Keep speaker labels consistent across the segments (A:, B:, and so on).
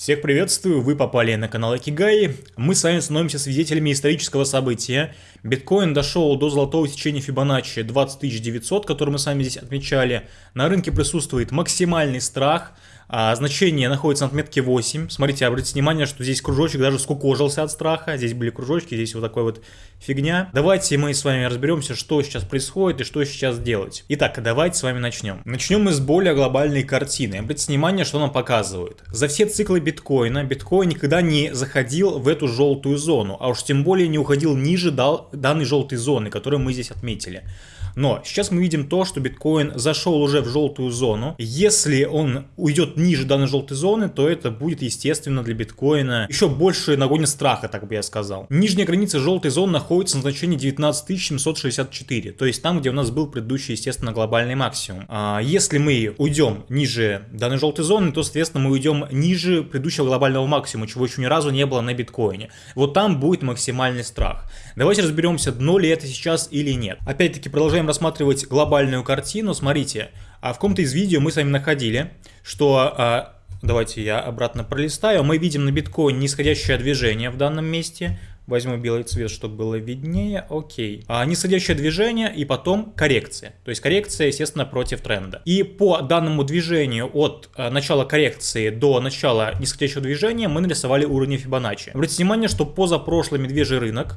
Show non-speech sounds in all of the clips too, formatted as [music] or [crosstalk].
A: Всех приветствую, вы попали на канал Акигай. Мы с вами становимся свидетелями исторического события. Биткоин дошел до золотого сечения Фибоначчи 20900, который мы с вами здесь отмечали. На рынке присутствует максимальный страх – а, значение находится на отметке 8. Смотрите, обратите внимание, что здесь кружочек даже скукожился от страха. Здесь были кружочки, здесь вот такой вот фигня. Давайте мы с вами разберемся, что сейчас происходит и что сейчас делать. Итак, давайте с вами начнем. Начнем мы с более глобальной картины. Обратите внимание, что нам показывают. За все циклы биткоина, биткоин никогда не заходил в эту желтую зону, а уж тем более не уходил ниже данной желтой зоны, которую мы здесь отметили. Но сейчас мы видим то, что биткоин зашел уже в желтую зону. Если он уйдет ниже данной желтой зоны, то это будет, естественно, для биткоина еще больше нагонит страха, так бы я сказал. Нижняя граница желтой зоны находится на значении 19764, то есть там, где у нас был предыдущий, естественно, глобальный максимум. А если мы уйдем ниже данной желтой зоны, то, соответственно, мы уйдем ниже предыдущего глобального максимума, чего еще ни разу не было на биткоине. Вот там будет максимальный страх. Давайте разберемся, дно ли это сейчас или нет. Опять-таки продолжаем рассматривать глобальную картину. Смотрите, а в каком-то из видео мы с вами находили, что... А, давайте я обратно пролистаю. Мы видим на биткоине нисходящее движение в данном месте. Возьму белый цвет, чтобы было виднее. Окей. А, нисходящее движение и потом коррекция. То есть коррекция, естественно, против тренда. И по данному движению от а, начала коррекции до начала нисходящего движения мы нарисовали уровни Фибоначчи. Обратите внимание, что позапрошлый медвежий рынок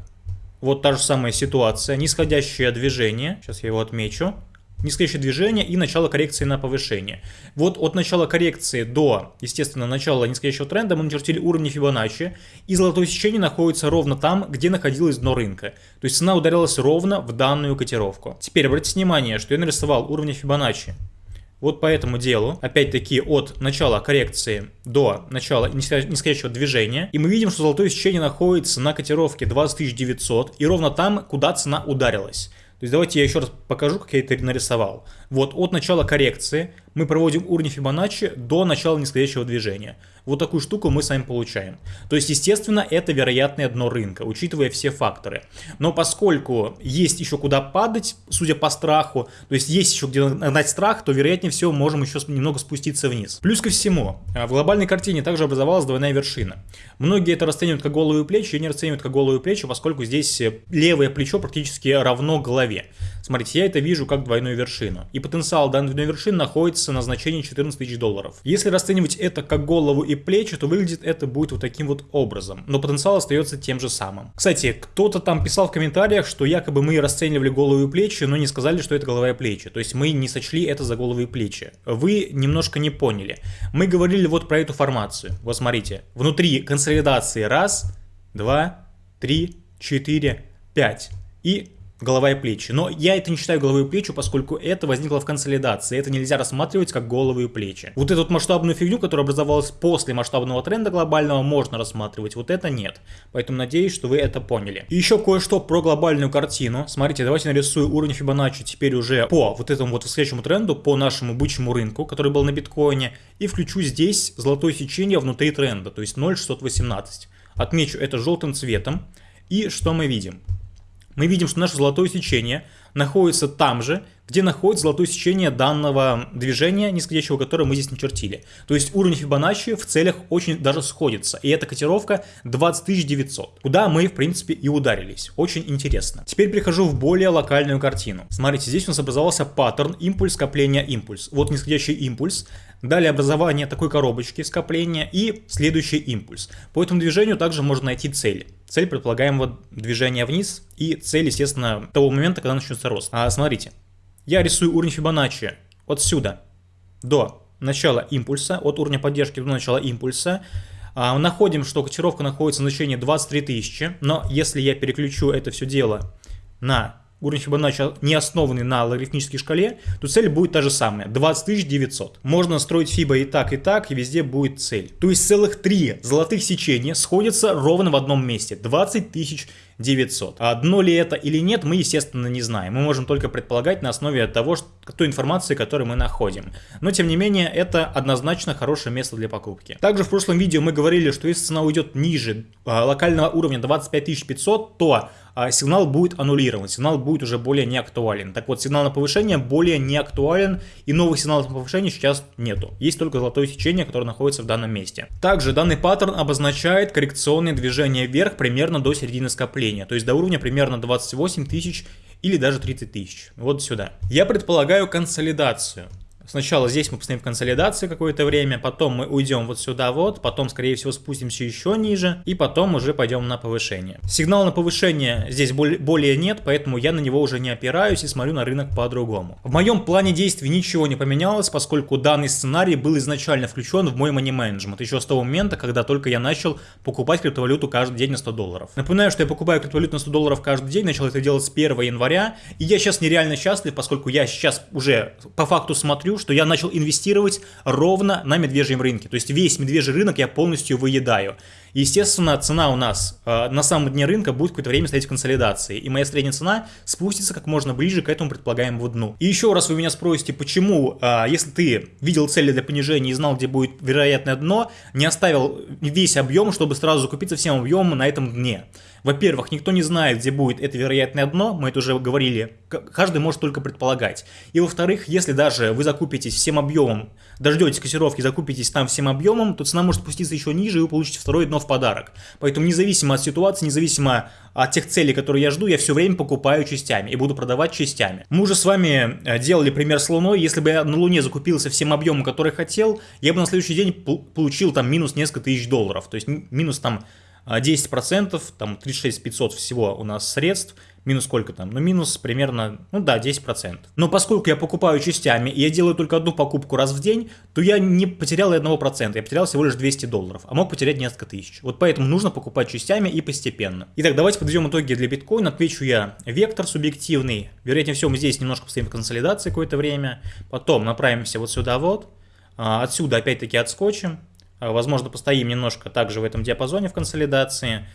A: вот та же самая ситуация, нисходящее движение, сейчас я его отмечу, нисходящее движение и начало коррекции на повышение. Вот от начала коррекции до, естественно, начала нисходящего тренда мы начертили уровни Фибоначчи, и золотое сечение находится ровно там, где находилось дно рынка. То есть цена ударилась ровно в данную котировку. Теперь обратите внимание, что я нарисовал уровни Фибоначчи вот по этому делу, опять-таки от начала коррекции до начала нисходящего движения, и мы видим, что золотое сечение находится на котировке 20900 и ровно там, куда цена ударилась. То есть давайте я еще раз покажу, как я это нарисовал. Вот от начала коррекции мы проводим уровни Фибоначчи до начала нисходящего движения. Вот такую штуку мы с вами получаем. То есть, естественно, это вероятное дно рынка, учитывая все факторы. Но поскольку есть еще куда падать, судя по страху, то есть есть еще где нагнать страх, то вероятнее всего можем еще немного спуститься вниз. Плюс ко всему, а, в глобальной картине также образовалась двойная вершина. Многие это расценивают как голову плечи, и не расценивают как голову плечи, поскольку здесь э, левое плечо практически равно голове. Смотрите, я это вижу как двойную вершину. И потенциал данной двойной вершины находится на значении 14 тысяч долларов. Если расценивать это как голову и плечи, то выглядит это будет вот таким вот образом. Но потенциал остается тем же самым. Кстати, кто-то там писал в комментариях, что якобы мы расценивали голову и плечи, но не сказали, что это голова и плечи. То есть мы не сочли это за голову и плечи. Вы немножко не поняли. Мы говорили вот про эту формацию. Вот смотрите, внутри консолидации раз, два, три, четыре, пять. И голова и плечи. Но я это не считаю головой и плечи, поскольку это возникло в консолидации. Это нельзя рассматривать как головы и плечи. Вот эту масштабную фигню, которая образовалась после масштабного тренда глобального, можно рассматривать. Вот это нет. Поэтому надеюсь, что вы это поняли. И еще кое-что про глобальную картину. Смотрите, давайте нарисую уровень Фибоначчи теперь уже по вот этому вот восходящему тренду, по нашему бычьему рынку, который был на биткоине. И включу здесь золотое сечение внутри тренда, то есть 0,618. Отмечу это желтым цветом. И что мы видим? Мы видим, что наше золотое сечение находится там же, где находится золотое сечение данного движения, нисходящего которое мы здесь начертили. То есть уровень Фибоначчи в целях очень даже сходится. И эта котировка 20900, куда мы, в принципе, и ударились. Очень интересно. Теперь перехожу в более локальную картину. Смотрите, здесь у нас образовался паттерн импульс, скопление, импульс. Вот нисходящий импульс. Далее образование такой коробочки скопления и следующий импульс. По этому движению также можно найти цель. Цель предполагаемого движения вниз и цель, естественно, того момента, когда начнется рост. А смотрите, я рисую уровень Фибоначчи отсюда до начала импульса, от уровня поддержки до начала импульса. А, находим, что котировка находится на значении 23 тысячи, но если я переключу это все дело на уровень Фибоначчи не основанный на логарифмической шкале, то цель будет та же самая, 20 900. Можно строить Фибо и так, и так, и везде будет цель. То есть целых три золотых сечения сходятся ровно в одном месте, 20 900. 900. А дно ли это или нет, мы, естественно, не знаем. Мы можем только предполагать на основе того, что, той информации, которую мы находим. Но, тем не менее, это однозначно хорошее место для покупки. Также в прошлом видео мы говорили, что если цена уйдет ниже а, локального уровня 25500, то а сигнал будет аннулирован, сигнал будет уже более не актуален. Так вот, сигнал на повышение более не актуален, и новых сигналов на повышение сейчас нету. Есть только золотое сечение, которое находится в данном месте. Также данный паттерн обозначает коррекционные движения вверх примерно до середины скопления, то есть до уровня примерно 28 тысяч или даже 30 тысяч. Вот сюда. Я предполагаю консолидацию. Сначала здесь мы постоим в консолидации какое-то время, потом мы уйдем вот сюда вот, потом, скорее всего, спустимся еще ниже, и потом уже пойдем на повышение. Сигнала на повышение здесь более нет, поэтому я на него уже не опираюсь и смотрю на рынок по-другому. В моем плане действий ничего не поменялось, поскольку данный сценарий был изначально включен в мой money management, еще с того момента, когда только я начал покупать криптовалюту каждый день на 100 долларов. Напоминаю, что я покупаю криптовалюту на 100 долларов каждый день, начал это делать с 1 января, и я сейчас нереально счастлив, поскольку я сейчас уже по факту смотрю, говорю, что я начал инвестировать ровно на медвежьем рынке. То есть весь медвежий рынок я полностью выедаю. Естественно, цена у нас э, на самом дне рынка будет какое-то время стоять в консолидации. И моя средняя цена спустится как можно ближе к этому предполагаемому дну. И еще раз вы меня спросите, почему, э, если ты видел цели для понижения и знал, где будет вероятное дно, не оставил весь объем, чтобы сразу закупиться всем объемом на этом дне. Во-первых, никто не знает, где будет это вероятное дно, мы это уже говорили, каждый может только предполагать. И во-вторых, если даже вы закупитесь всем объемом, дождетесь кассировки, закупитесь там всем объемом, то цена может спуститься еще ниже, и вы получите второе дно в подарок. Поэтому независимо от ситуации, независимо от тех целей, которые я жду, я все время покупаю частями и буду продавать частями. Мы уже с вами э, делали пример с Луной. Если бы я на Луне закупился всем объемом, который хотел, я бы на следующий день получил там минус несколько тысяч долларов. То есть минус там 10%, а там 36 500 всего у нас средств, минус сколько там? Ну, минус примерно, ну да, 10%. Но поскольку я покупаю частями, и я делаю только одну покупку раз в день, то я не потерял и 1%, я потерял всего лишь 200 долларов, а мог потерять несколько тысяч. Вот поэтому нужно покупать частями и постепенно. Итак, давайте подведем итоги для биткоина. Отвечу я вектор субъективный. Вероятнее всего, мы здесь немножко постоим в консолидации какое-то время. Потом направимся вот сюда вот. А, отсюда опять-таки отскочим. А, возможно, постоим немножко также в этом диапазоне в консолидации.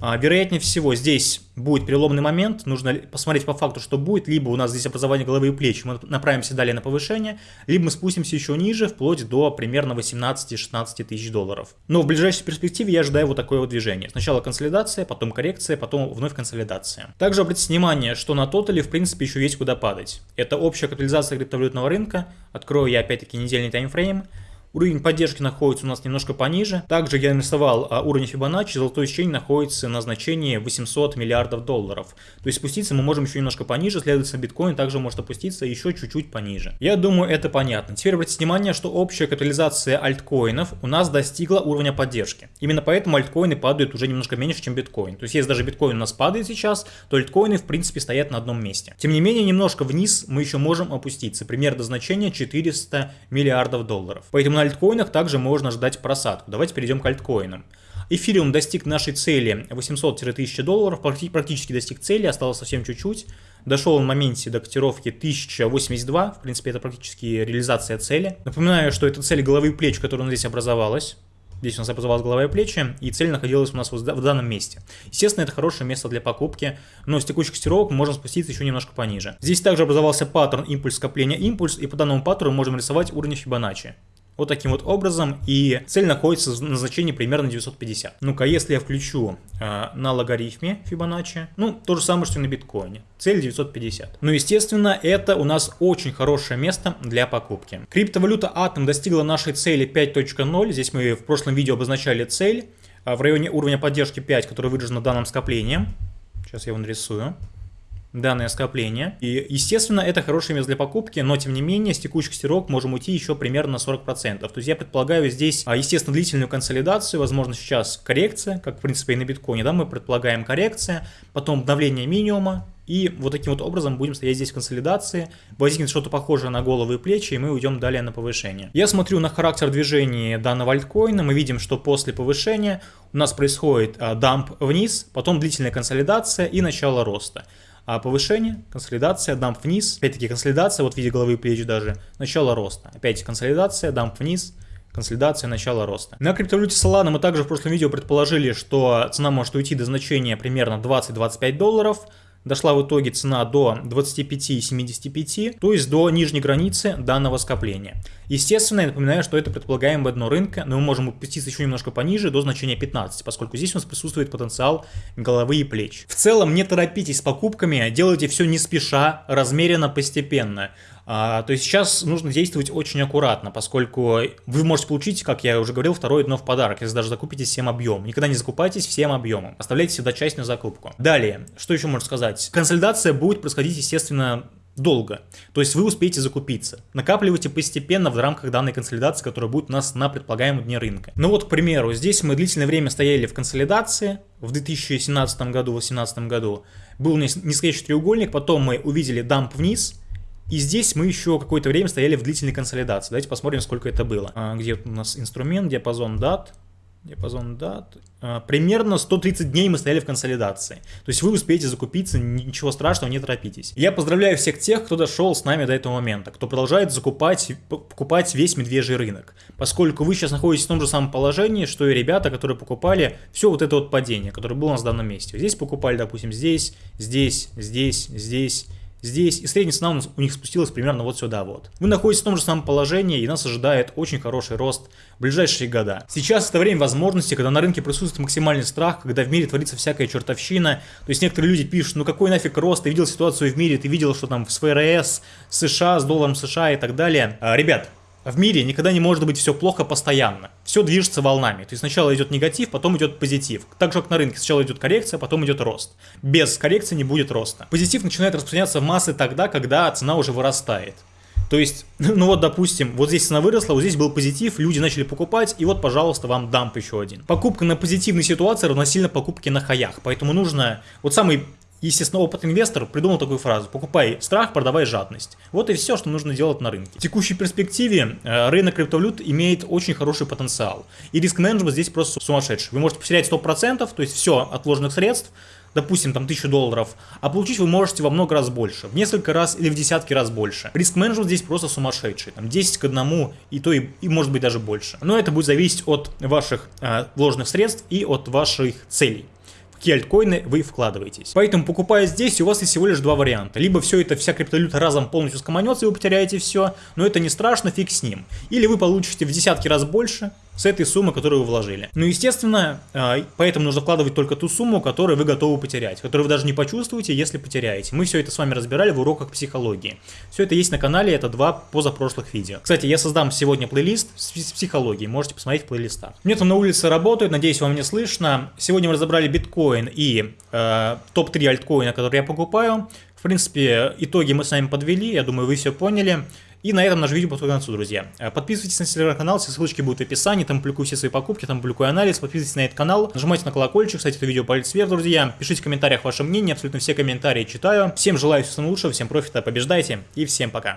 A: А, вероятнее всего, здесь будет переломный момент, нужно посмотреть по факту, что будет, либо у нас здесь образование головы и плеч, мы направимся далее на повышение, либо мы спустимся еще ниже, вплоть до примерно 18-16 тысяч долларов. Но в ближайшей перспективе я ожидаю вот такое вот движение. Сначала консолидация, потом коррекция, потом вновь консолидация. Также обратите внимание, что на тотале в принципе еще есть куда падать. Это общая капитализация криптовалютного рынка, открою я опять-таки недельный таймфрейм, Уровень поддержки находится у нас немножко пониже. Также я нарисовал а, уровень Fibonacci, золотой сечение находится на значении 800 миллиардов долларов. То есть спуститься мы можем еще немножко пониже, следовательно биткоин также может опуститься еще чуть-чуть пониже. Я думаю это понятно. Теперь обратите внимание, что общая капитализация альткоинов у нас достигла уровня поддержки. Именно поэтому альткоины падают уже немножко меньше, чем биткоин. То есть если даже биткоин у нас падает сейчас, то альткоины в принципе стоят на одном месте. Тем не менее, немножко вниз мы еще можем опуститься, примерно до значения 400 миллиардов долларов. Поэтому на альткоинах также можно ждать просадку. Давайте перейдем к альткоинам. Эфириум достиг нашей цели 800-1000 долларов, практически достиг цели, осталось совсем чуть-чуть. Дошел он в моменте до котировки 1082, в принципе это практически реализация цели. Напоминаю, что это цель головы и плеч, которая здесь образовалась. Здесь у нас образовалась голова и плечи, и цель находилась у нас в данном месте. Естественно, это хорошее место для покупки, но с текущих котировок можем спуститься еще немножко пониже. Здесь также образовался паттерн импульс скопления импульс, и по данному паттерну можем рисовать уровень Фибоначчи. Вот таким вот образом, и цель находится на значении примерно 950. Ну-ка, если я включу э, на логарифме Fibonacci, ну, то же самое, что и на биткоине. Цель 950. Ну, естественно, это у нас очень хорошее место для покупки. Криптовалюта Atom достигла нашей цели 5.0. Здесь мы в прошлом видео обозначали цель э, в районе уровня поддержки 5, который выражен на данном скоплении. Сейчас я его нарисую данное скопление. И, естественно, это хорошее место для покупки, но, тем не менее, с текущих стирок можем уйти еще примерно на 40%. То есть я предполагаю здесь, а, естественно, длительную консолидацию, возможно, сейчас коррекция, как, в принципе, и на биткоине, да, мы предполагаем коррекция, потом обновление минимума, и вот таким вот образом будем стоять здесь в консолидации, возникнет что-то похожее на головы и плечи, и мы уйдем далее на повышение. Я смотрю на характер движения данного альткоина, мы видим, что после повышения у нас происходит а, дамп вниз, потом длительная консолидация и начало роста. А повышение, консолидация, дамп вниз. Опять-таки консолидация, вот в виде головы и плеч даже. Начало роста. Опять консолидация, дамп вниз, консолидация, начало роста. На криптовалюте Solana мы также в прошлом видео предположили, что цена может уйти до значения примерно 20-25 долларов, дошла в итоге цена до 25,75, то есть до нижней границы данного скопления. Естественно, я напоминаю, что это предполагаемое дно рынка, но мы можем опуститься еще немножко пониже, до значения 15, поскольку здесь у нас присутствует потенциал головы и плеч. В целом, не торопитесь с покупками, делайте все не спеша, размеренно, постепенно. А, то есть сейчас нужно действовать очень аккуратно, поскольку вы можете получить, как я уже говорил, второе дно в подарок, если даже закупите всем объем. Никогда не закупайтесь всем объемом, оставляйте всегда часть на закупку. Далее, что еще можно сказать? Консолидация будет происходить, естественно, долго. То есть вы успеете закупиться. Накапливайте постепенно в рамках данной консолидации, которая будет у нас на предполагаемом дне рынка. Ну вот, к примеру, здесь мы длительное время стояли в консолидации. В 2017 году, в 2018 году был нисходящий треугольник, потом мы увидели дамп вниз, и здесь мы еще какое-то время стояли в длительной консолидации. Давайте посмотрим, сколько это было. А, где у нас инструмент, диапазон дат. Диапазон дат. А, примерно 130 дней мы стояли в консолидации. То есть вы успеете закупиться, ничего страшного, не торопитесь. Я поздравляю всех тех, кто дошел с нами до этого момента, кто продолжает закупать, покупать весь медвежий рынок. Поскольку вы сейчас находитесь в том же самом положении, что и ребята, которые покупали все вот это вот падение, которое было у нас в данном месте. Здесь покупали, допустим, здесь, здесь, здесь, здесь здесь, и средняя цена у них спустилась примерно вот сюда вот. Вы находитесь в том же самом положении, и нас ожидает очень хороший рост в ближайшие года. Сейчас это время возможности, когда на рынке присутствует максимальный страх, когда в мире творится всякая чертовщина. То есть некоторые люди пишут, ну какой нафиг рост, ты видел ситуацию в мире, ты видел, что там с ФРС, США, с долларом США и так далее. А, ребят, в мире никогда не может быть все плохо постоянно. Все движется волнами. То есть сначала идет негатив, потом идет позитив. Так же, как на рынке. Сначала идет коррекция, потом идет рост. Без коррекции не будет роста. Позитив начинает распространяться в массы тогда, когда цена уже вырастает. То есть, [laughs] ну вот, допустим, вот здесь цена выросла, вот здесь был позитив, люди начали покупать, и вот, пожалуйста, вам дамп еще один. Покупка на позитивной ситуации равносильно покупке на хаях, поэтому нужно, вот самый Естественно, опытный инвестор придумал такую фразу «покупай страх, продавай жадность». Вот и все, что нужно делать на рынке. В текущей перспективе э, рынок криптовалют имеет очень хороший потенциал. И риск менеджмент здесь просто сумасшедший. Вы можете потерять 100%, то есть все от вложенных средств, допустим, там 1000 долларов, а получить вы можете во много раз больше, в несколько раз или в десятки раз больше. Риск менеджмент здесь просто сумасшедший, там 10 к 1 и то и, и может быть даже больше. Но это будет зависеть от ваших э, вложенных средств и от ваших целей какие альткоины вы вкладываетесь. Поэтому покупая здесь, у вас есть всего лишь два варианта. Либо все это, вся криптовалюта разом полностью скоманется и вы потеряете все, но это не страшно, фиг с ним. Или вы получите в десятки раз больше, с этой суммы, которую вы вложили. Ну, естественно, а, поэтому нужно вкладывать только ту сумму, которую вы готовы потерять, которую вы даже не почувствуете, если потеряете. Мы все это с вами разбирали в уроках психологии. Все это есть на канале, это два позапрошлых видео. Кстати, я создам сегодня плейлист с психологией, можете посмотреть в плейлистах. Мне там на улице работают, надеюсь, вам не слышно. Сегодня мы разобрали биткоин и э, топ-3 альткоина, которые я покупаю. В принципе, итоги мы с вами подвели, я думаю, вы все поняли. И на этом наше видео подходит концу, друзья. Э, подписывайтесь на телеграм-канал, все ссылочки будут в описании, там публикую все свои покупки, там публикую анализ, подписывайтесь на этот канал, нажимайте на колокольчик, кстати, это видео палец вверх, друзья, пишите в комментариях ваше мнение, абсолютно все комментарии читаю. Всем желаю всего самого лучшего, всем профита, побеждайте и всем пока.